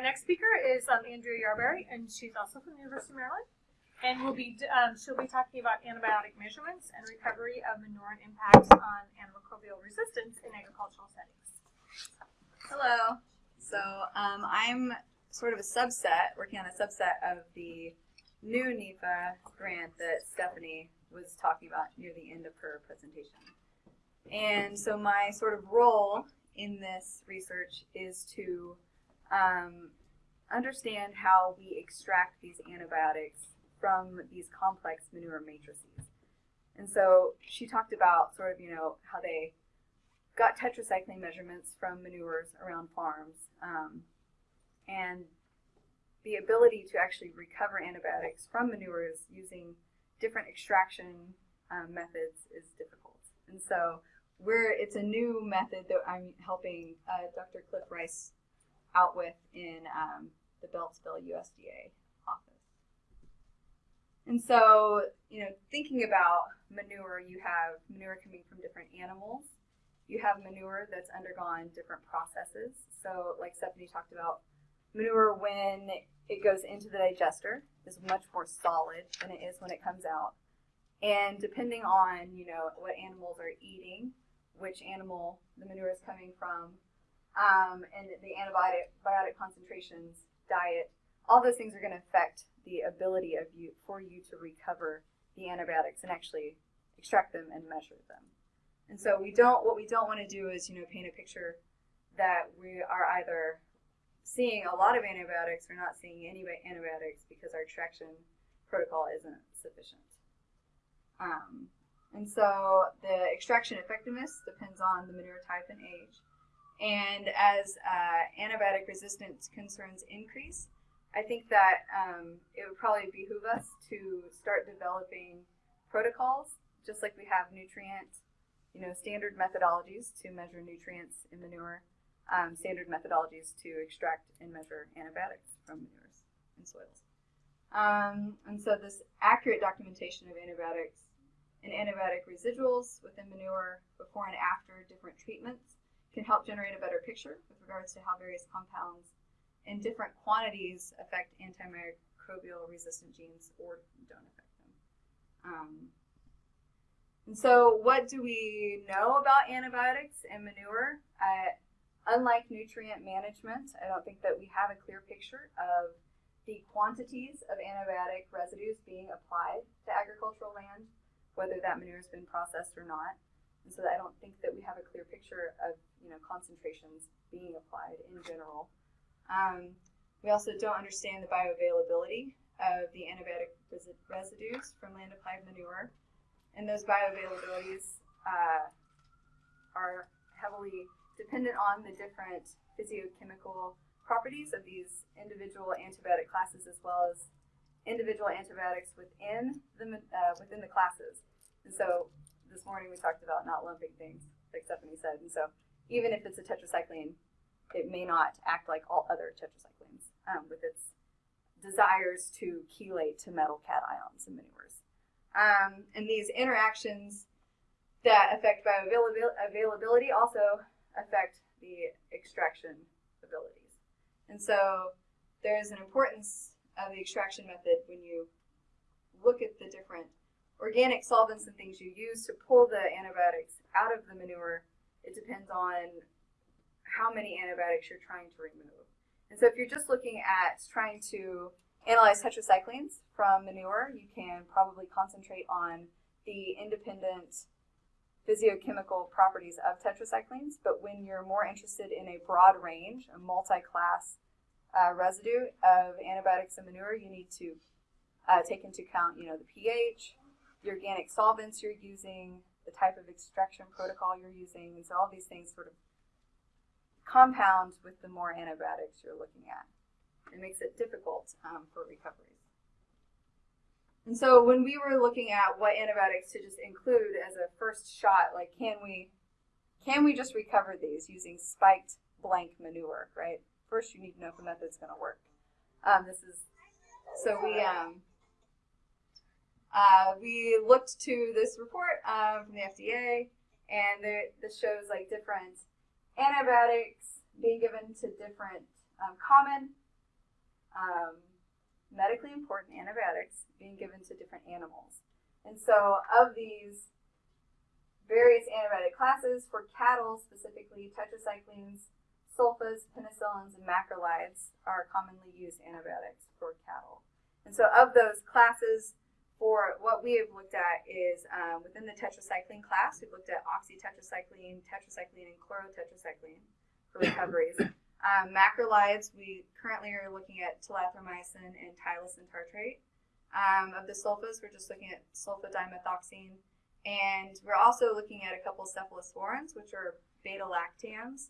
our next speaker is um, Andrea Yarberry, and she's also from the University of Maryland. And we'll be um, she'll be talking about antibiotic measurements and recovery of manure and impacts on antimicrobial resistance in agricultural settings. Hello. So um, I'm sort of a subset, working on a subset of the new NEPA grant that Stephanie was talking about near the end of her presentation. And so my sort of role in this research is to um, understand how we extract these antibiotics from these complex manure matrices. And so she talked about sort of, you know, how they got tetracycline measurements from manures around farms um, and the ability to actually recover antibiotics from manures using different extraction um, methods is difficult. And so we're, it's a new method that I'm helping uh, Dr. Cliff Rice out with in um, the Beltsville USDA office. And so, you know, thinking about manure, you have manure coming from different animals. You have manure that's undergone different processes. So, like Stephanie talked about, manure when it goes into the digester is much more solid than it is when it comes out. And depending on, you know, what animals are eating, which animal the manure is coming from, um, and the antibiotic biotic concentrations, diet, all those things are going to affect the ability of you for you to recover the antibiotics and actually extract them and measure them. And so we don't what we don't want to do is, you know, paint a picture that we are either seeing a lot of antibiotics or not seeing any antibiotics because our extraction protocol isn't sufficient. Um, and so the extraction effectiveness depends on the manure type and age. And as uh, antibiotic resistance concerns increase, I think that um, it would probably behoove us to start developing protocols, just like we have nutrient, you know, standard methodologies to measure nutrients in manure, um, standard methodologies to extract and measure antibiotics from manures and soils. Um, and so this accurate documentation of antibiotics and antibiotic residuals within manure before and after different treatments can help generate a better picture with regards to how various compounds in different quantities affect antimicrobial resistant genes or don't affect them. Um, and so, what do we know about antibiotics and manure? Uh, unlike nutrient management, I don't think that we have a clear picture of the quantities of antibiotic residues being applied to agricultural land, whether that manure has been processed or not. And so I don't think that we have a clear picture of you know concentrations being applied in general. Um, we also don't understand the bioavailability of the antibiotic residues from land applied manure, and those bioavailabilities uh, are heavily dependent on the different physiochemical properties of these individual antibiotic classes as well as individual antibiotics within the uh, within the classes. And so this morning we talked about not lumping things, like Stephanie said. And so even if it's a tetracycline, it may not act like all other tetracyclines um, with its desires to chelate to metal cations in manures. Um, and these interactions that affect bioavailability also affect the extraction abilities. And so there is an importance of the extraction method when you look at the different organic solvents and things you use to pull the antibiotics out of the manure, it depends on how many antibiotics you're trying to remove. And so if you're just looking at trying to analyze tetracyclines from manure, you can probably concentrate on the independent physiochemical properties of tetracyclines. But when you're more interested in a broad range, a multi-class uh, residue of antibiotics in manure, you need to uh, take into account, you know, the pH, the organic solvents you're using, the type of extraction protocol you're using, and so all these things sort of compound with the more antibiotics you're looking at. It makes it difficult um, for recoveries. And so when we were looking at what antibiotics to just include as a first shot, like can we can we just recover these using spiked blank manure, right? First you need to know if the method's going to work. Um, this is so we um, uh, we looked to this report um, from the FDA, and this shows like different antibiotics being given to different um, common um, medically important antibiotics being given to different animals. And so, of these various antibiotic classes for cattle, specifically tetracyclines, sulfas, penicillins, and macrolides are commonly used antibiotics for cattle. And so, of those classes, for what we have looked at is um, within the tetracycline class, we've looked at oxytetracycline, tetracycline, and chlorotetracycline for recoveries. Um, macrolides, we currently are looking at tulathromycin and tylosin tartrate. Um, of the sulfas, we're just looking at sulfadimethoxine. And we're also looking at a couple cephalosporins, which are beta lactams.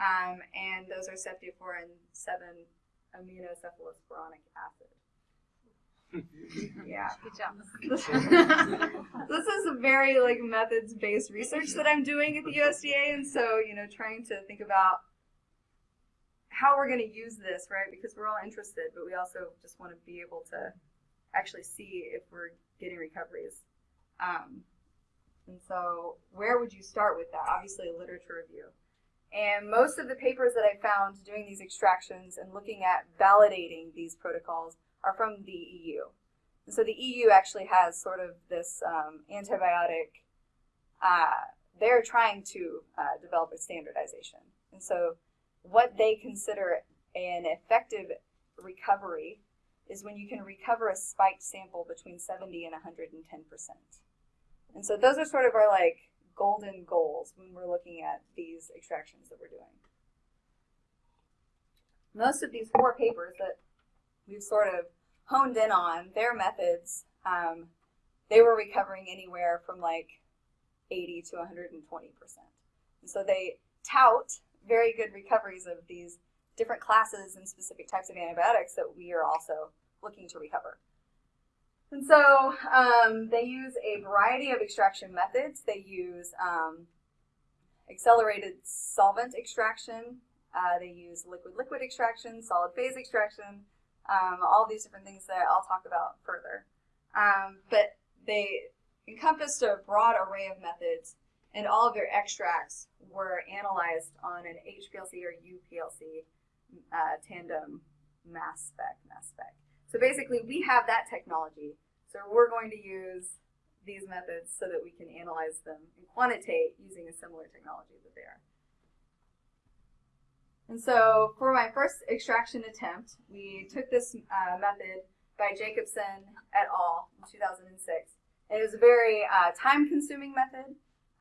Um, and those are and 7 aminocephalosporanic acid. Yeah. Good job. this is a very like methods based research that I'm doing at the USDA, and so you know, trying to think about how we're going to use this, right? Because we're all interested, but we also just want to be able to actually see if we're getting recoveries. Um, and so, where would you start with that? Obviously, a literature review. And most of the papers that I found doing these extractions and looking at validating these protocols are from the EU. And so the EU actually has sort of this um, antibiotic, uh, they're trying to uh, develop a standardization. And so what they consider an effective recovery is when you can recover a spiked sample between 70 and 110%. And so those are sort of our like golden goals when we're looking at these extractions that we're doing. Most of these four papers that we've sort of honed in on their methods, um, they were recovering anywhere from like 80 to 120 percent. So they tout very good recoveries of these different classes and specific types of antibiotics that we are also looking to recover. And so um, they use a variety of extraction methods. They use um, accelerated solvent extraction. Uh, they use liquid-liquid extraction, solid phase extraction, um, all these different things that I'll talk about further. Um, but they encompassed a broad array of methods, and all of their extracts were analyzed on an HPLC or UPLC uh, tandem mass spec, mass spec. So basically, we have that technology. So we're going to use these methods so that we can analyze them and quantitate using a similar technology that they are. And so for my first extraction attempt, we took this uh, method by Jacobson et al. in 2006. And it was a very uh, time-consuming method,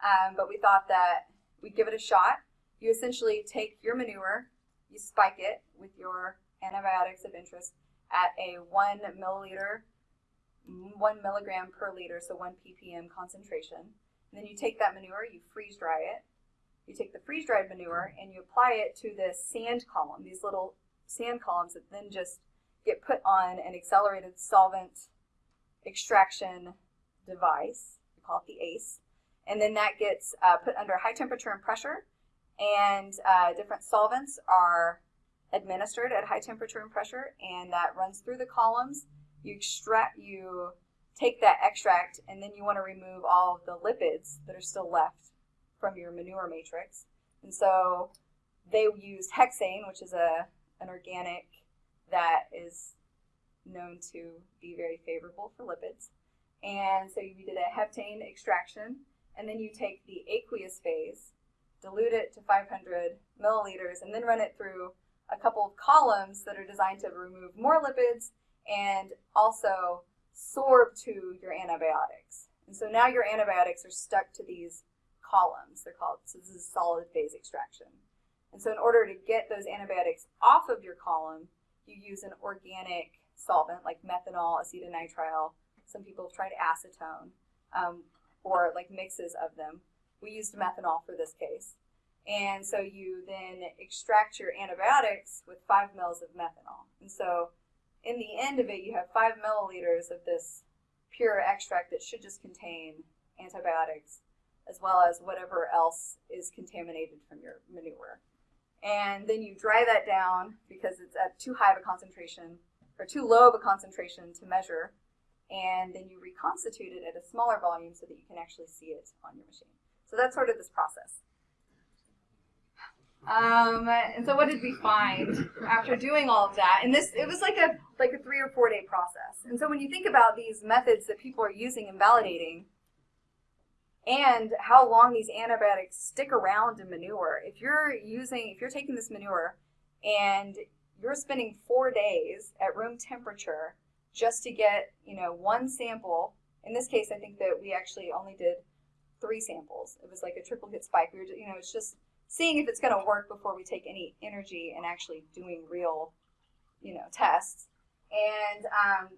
um, but we thought that we'd give it a shot. You essentially take your manure, you spike it with your antibiotics of interest at a one milliliter, one milligram per liter, so one ppm concentration. And then you take that manure, you freeze dry it, you take the freeze dried manure and you apply it to this sand column, these little sand columns that then just get put on an accelerated solvent extraction device. We call it the ASE. And then that gets uh, put under high temperature and pressure, and uh, different solvents are administered at high temperature and pressure, and that runs through the columns. You extract, you take that extract, and then you want to remove all of the lipids that are still left from your manure matrix. And so they used hexane, which is a an organic that is known to be very favorable for lipids. And so you did a heptane extraction, and then you take the aqueous phase, dilute it to 500 milliliters, and then run it through a couple of columns that are designed to remove more lipids and also sorb to your antibiotics. And so now your antibiotics are stuck to these columns. They're called, so this is solid phase extraction. And so in order to get those antibiotics off of your column, you use an organic solvent like methanol, acetonitrile. Some people have tried acetone um, or like mixes of them. We used methanol for this case. And so you then extract your antibiotics with five mils of methanol. And so in the end of it, you have five milliliters of this pure extract that should just contain antibiotics as well as whatever else is contaminated from your manure. And then you dry that down because it's at too high of a concentration or too low of a concentration to measure. And then you reconstitute it at a smaller volume so that you can actually see it on your machine. So that's sort of this process. Um, and so what did we find after doing all of that? And this it was like a like a three or four day process. And so when you think about these methods that people are using and validating and how long these antibiotics stick around in manure, if you're using if you're taking this manure and you're spending four days at room temperature just to get, you know, one sample. In this case, I think that we actually only did three samples. It was like a triple hit spike. We were, you know, it's just seeing if it's going to work before we take any energy and actually doing real, you know, tests. And um,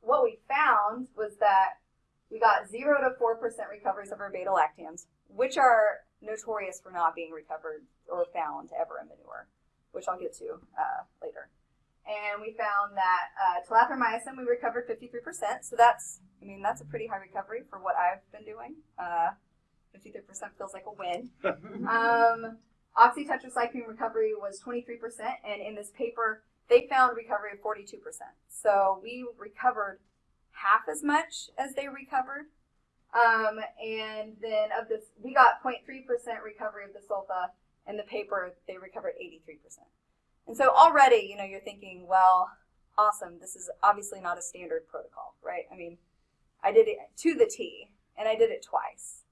what we found was that we got zero to four percent recoveries of our beta lactams, which are notorious for not being recovered or found ever in manure, which I'll get to uh, later. And we found that uh, we recovered 53%. So that's, I mean, that's a pretty high recovery for what I've been doing. Uh, 53% feels like a win. Um, oxytetracycline recovery was 23%, and in this paper, they found recovery of 42%. So we recovered half as much as they recovered. Um, and then of this, we got 0.3% recovery of the sulfa. and the paper, they recovered 83%. And so already, you know, you're thinking, well, awesome, this is obviously not a standard protocol, right? I mean, I did it to the T, and I did it twice.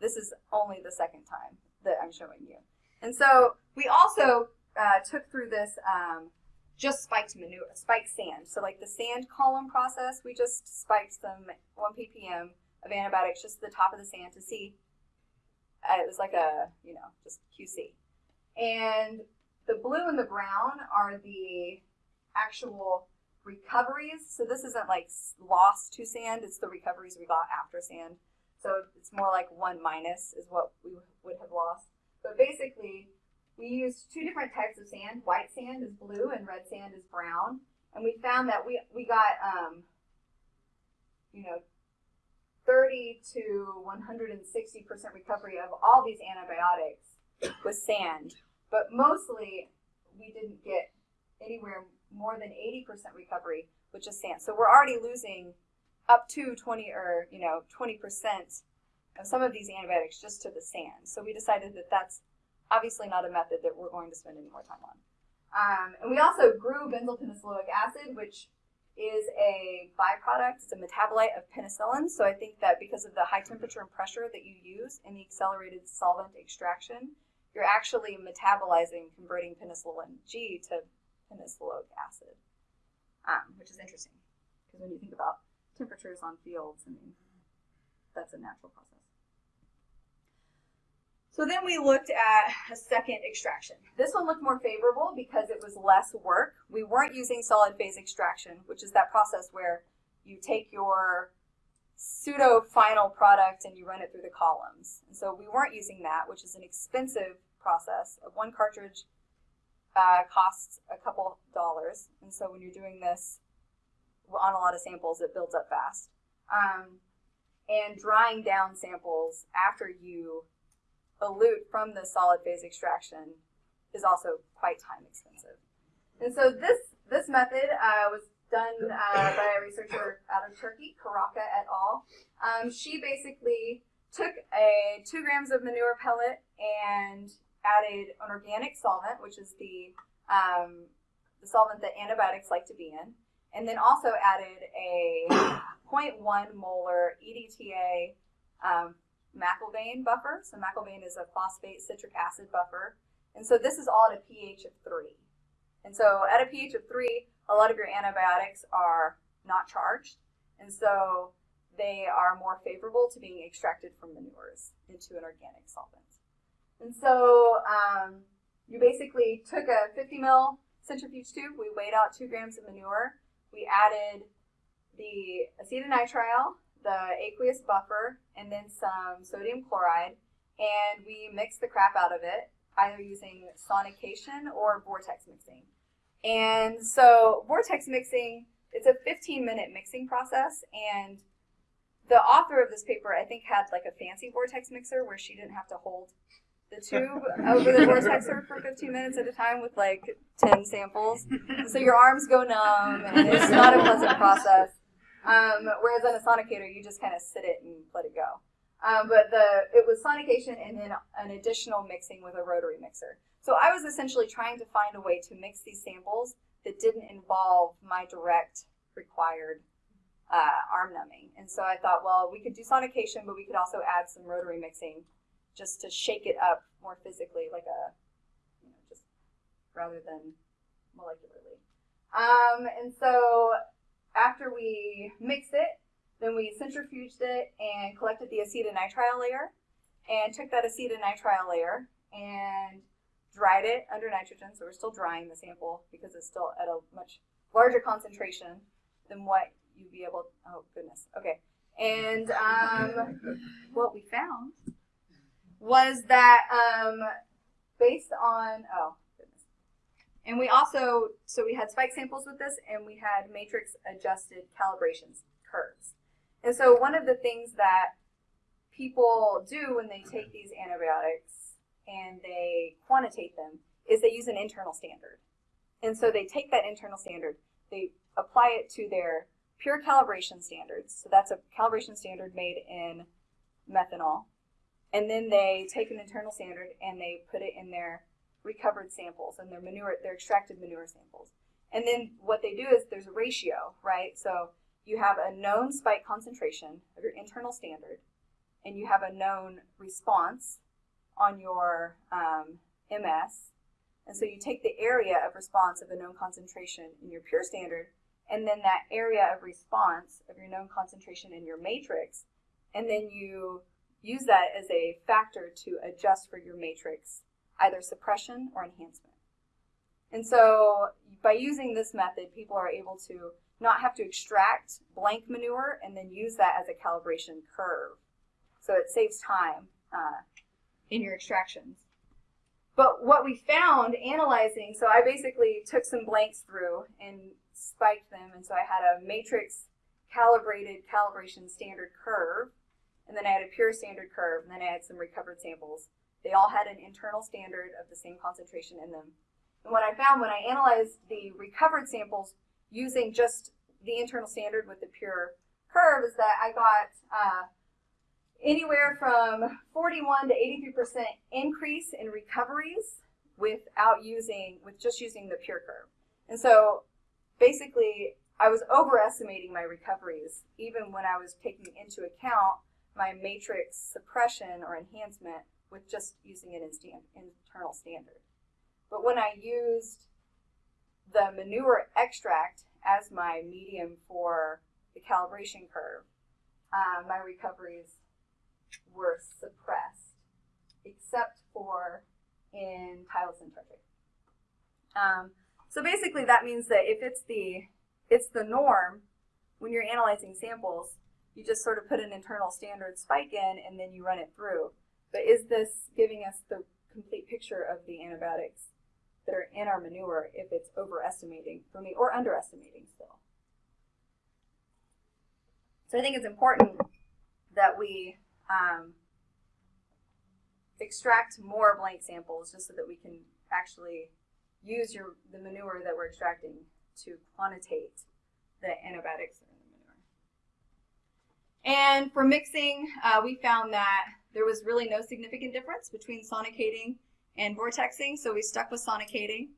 This is only the second time that I'm showing you. And so we also uh, took through this um, just spiked manure, spiked sand. So like the sand column process, we just spiked some 1 ppm of antibiotics just to the top of the sand to see. Uh, it was like a, you know, just QC. And the blue and the brown are the actual recoveries. So this isn't like lost to sand, it's the recoveries we got after sand. So it's more like one minus is what we would have lost. But basically, we used two different types of sand. White sand is blue and red sand is brown. And we found that we, we got, um, you know, 30 to 160% recovery of all these antibiotics with sand. But mostly, we didn't get anywhere more than 80% recovery with just sand. So we're already losing up to 20 or, you know, 20% of some of these antibiotics just to the sand. So we decided that that's obviously not a method that we're going to spend any more time on. Um, and we also grew benzyl penicilloic acid, which is a byproduct, it's a metabolite of penicillin. So I think that because of the high temperature and pressure that you use in the accelerated solvent extraction, you're actually metabolizing, converting penicillin G to penicilloic acid, um, which is interesting because when you think about temperatures on fields, I mean, that's a natural process. So then we looked at a second extraction. This one looked more favorable because it was less work. We weren't using solid phase extraction, which is that process where you take your pseudo final product and you run it through the columns. And so we weren't using that, which is an expensive process. One cartridge uh, costs a couple dollars. And so when you're doing this on a lot of samples, it builds up fast. Um, and drying down samples after you elute from the solid phase extraction is also quite time expensive. And so this, this method uh, was done uh, by a researcher out of Turkey, Karaka et al. Um, she basically took a two grams of manure pellet and added an organic solvent, which is the um, the solvent that antibiotics like to be in, and then also added a 0.1 molar EDTA um, McIlvaine buffer. So McIlvaine is a phosphate citric acid buffer, and so this is all at a pH of three. And so at a pH of three, a lot of your antibiotics are not charged, and so they are more favorable to being extracted from manures into an organic solvent. And so um, you basically took a 50 mil centrifuge tube, we weighed out two grams of manure, we added the acetonitrile, the aqueous buffer, and then some sodium chloride, and we mix the crap out of it, either using sonication or vortex mixing. And so vortex mixing, it's a 15 minute mixing process, and the author of this paper, I think, had like a fancy vortex mixer where she didn't have to hold the tube over the vortexer for 15 minutes at a time with like 10 samples. So your arms go numb, and it's not a pleasant process. Um, whereas on a sonicator, you just kind of sit it and let it go. Um, but the it was sonication and then an additional mixing with a rotary mixer. So I was essentially trying to find a way to mix these samples that didn't involve my direct required uh, arm numbing. And so I thought, well, we could do sonication, but we could also add some rotary mixing just to shake it up more physically, like a, you know, just rather than molecularly. Um, and so after we mixed it, then we centrifuged it and collected the acetonitrile layer and took that acetonitrile layer and dried it under nitrogen. So we're still drying the sample because it's still at a much larger concentration than what you'd be able. Oh goodness. Okay. And um, what we found was that um, based on oh and we also so we had spike samples with this, and we had matrix adjusted calibrations curves. And so one of the things that people do when they take these antibiotics and they quantitate them is they use an internal standard. And so they take that internal standard, they apply it to their pure calibration standards. So that's a calibration standard made in methanol. And then they take an internal standard and they put it in their recovered samples and their manure, their extracted manure samples. And then what they do is there's a ratio, right? So you have a known spike concentration of your internal standard, and you have a known response on your um, MS. And so you take the area of response of a known concentration in your pure standard, and then that area of response of your known concentration in your matrix, and then you use that as a factor to adjust for your matrix, either suppression or enhancement. And so by using this method, people are able to not have to extract blank manure and then use that as a calibration curve. So it saves time uh, in your extractions. But what we found analyzing, so I basically took some blanks through and spiked them, and so I had a matrix calibrated calibration standard curve, and then I had a pure standard curve, and then I had some recovered samples. They all had an internal standard of the same concentration in them. And what I found when I analyzed the recovered samples using just the internal standard with the pure curve is that I got uh, anywhere from 41 to 83% increase in recoveries without using, with just using the pure curve. And so basically, I was overestimating my recoveries, even when I was taking into account my matrix suppression or enhancement with just using it an stand, internal standard. But when I used the manure extract as my medium for the calibration curve, uh, my recoveries were suppressed, except for in Tylosin tartrate. Um, so basically, that means that if it's the it's the norm when you're analyzing samples, you just sort of put an internal standard spike in and then you run it through. But is this giving us the complete picture of the antibiotics that are in our manure if it's overestimating for me or underestimating still. So I think it's important that we um, extract more blank samples just so that we can actually use your the manure that we're extracting to quantitate the antibiotics in the manure. And for mixing, uh, we found that there was really no significant difference between sonicating and vortexing, so we stuck with sonicating.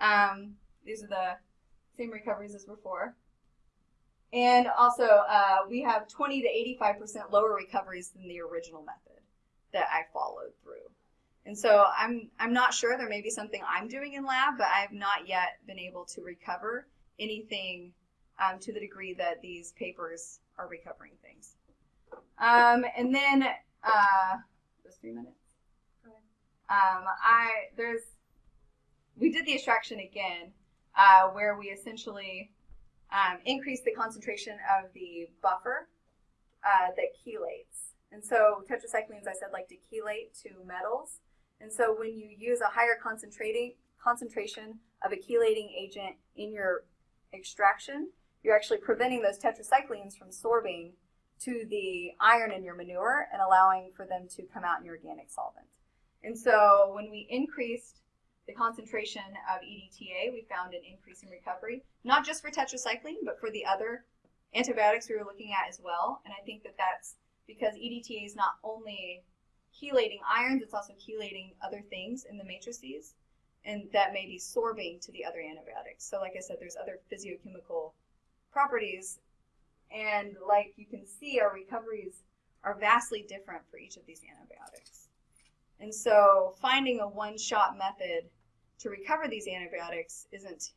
Um, these are the same recoveries as before. And also, uh, we have 20 to 85% lower recoveries than the original method that I followed through. And so I'm, I'm not sure, there may be something I'm doing in lab, but I've not yet been able to recover anything um, to the degree that these papers are recovering things. Um, and then, uh, those three minutes? Um, I there's we did the extraction again, uh, where we essentially um, increased the concentration of the buffer uh, that chelates. And so tetracyclines, I said, like to chelate to metals. And so when you use a higher concentrating concentration of a chelating agent in your extraction, you're actually preventing those tetracyclines from sorbing to the iron in your manure and allowing for them to come out in your organic solvent. And so when we increased the concentration of EDTA, we found an increase in recovery, not just for tetracycline, but for the other antibiotics we were looking at as well. And I think that that's because EDTA is not only chelating ions, it's also chelating other things in the matrices, and that may be sorbing to the other antibiotics. So, like I said, there's other physiochemical properties, and like you can see, our recoveries are vastly different for each of these antibiotics. And so, finding a one shot method to recover these antibiotics isn't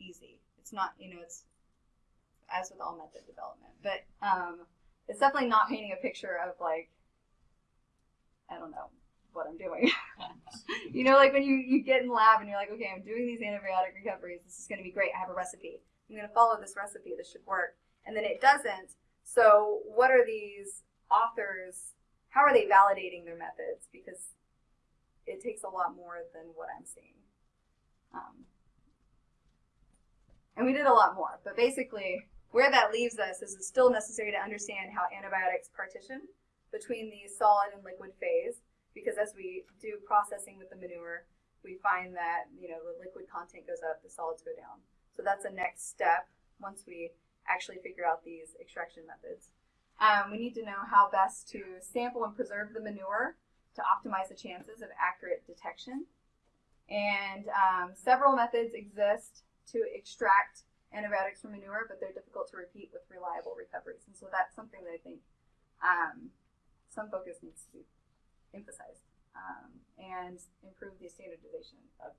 easy. It's not, you know, it's as with all method development, but um, it's definitely not painting a picture of like, I don't know what I'm doing. you know, like when you, you get in lab and you're like, okay, I'm doing these antibiotic recoveries. This is going to be great. I have a recipe. I'm going to follow this recipe. This should work. And then it doesn't. So, what are these authors? How are they validating their methods? Because it takes a lot more than what I'm seeing. Um, and we did a lot more, but basically, where that leaves us is it's still necessary to understand how antibiotics partition between the solid and liquid phase, because as we do processing with the manure, we find that you know the liquid content goes up, the solids go down. So that's a next step once we actually figure out these extraction methods. Um, we need to know how best to sample and preserve the manure to optimize the chances of accurate detection. And um, several methods exist to extract antibiotics from manure, but they're difficult to repeat with reliable recoveries. And so that's something that I think um, some focus needs to be emphasized um, and improve the standardization of